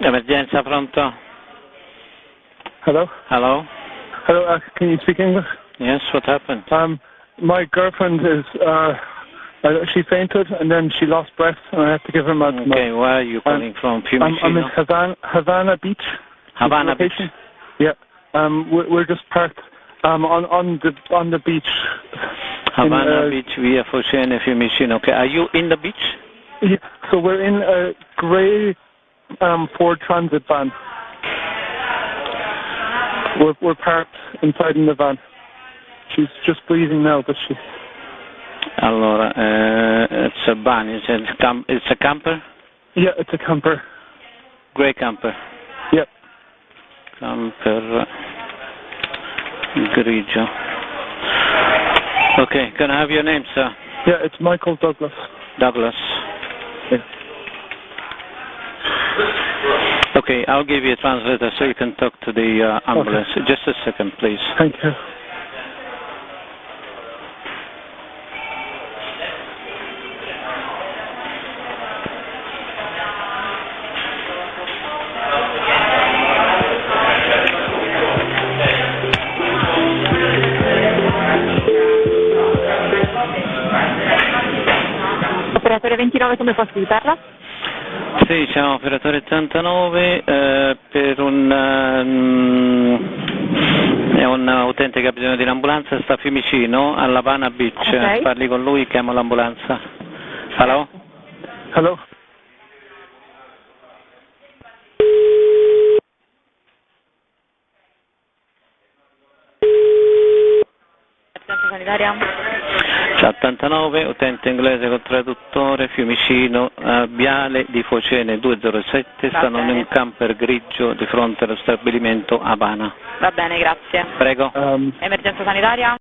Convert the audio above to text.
Emergenza, pronto? Hello? Hello? Hello, uh, can you speak English? Yes, what happened? Um, my girlfriend is, uh, uh, she fainted and then she lost breath and I had to give her my, Okay, where are you calling from? my I'm, I'm in Havana, Havana Beach. Havana Beach. Yeah. Um, we're, we're just parked, um, on, on the, on the beach. Havana in, uh, Beach, via Focene, Fiumicino. Okay, are you in the beach? Yeah, so we're in a grey, um, Ford Transit van. We're, we're parked inside in the van. She's just breathing now, but she, Allora, uh, it's a van, it's a, cam- it's a camper? yeah, it's a camper. Grey camper. Yeah. Camper grigio. Okay, can I have your name, sir? Yeah, it's Michael Douglas. Douglas. Yeah. Okay, I'll give you a translator so you can talk to the uh, ambulance. Just a second, please. Thank you. Operatore 29, come posso aiutarla? Sì, siamo operatore 89 eh, per un, è un utente che ha bisogno di un'ambulanza, sta a Fiumicino, alla Havana Beach. Ok. Parli con lui, chiamo l'ambulanza. Hello? Hello? Assistenza sanitaria? C'è 89, utente inglese con traduttore, Fiumicino, eh, Viale di Focene 207, Va stanno in un camper grigio di fronte allo stabilimento Havana. Va bene, grazie. Prego. Um, Emergenza sanitaria?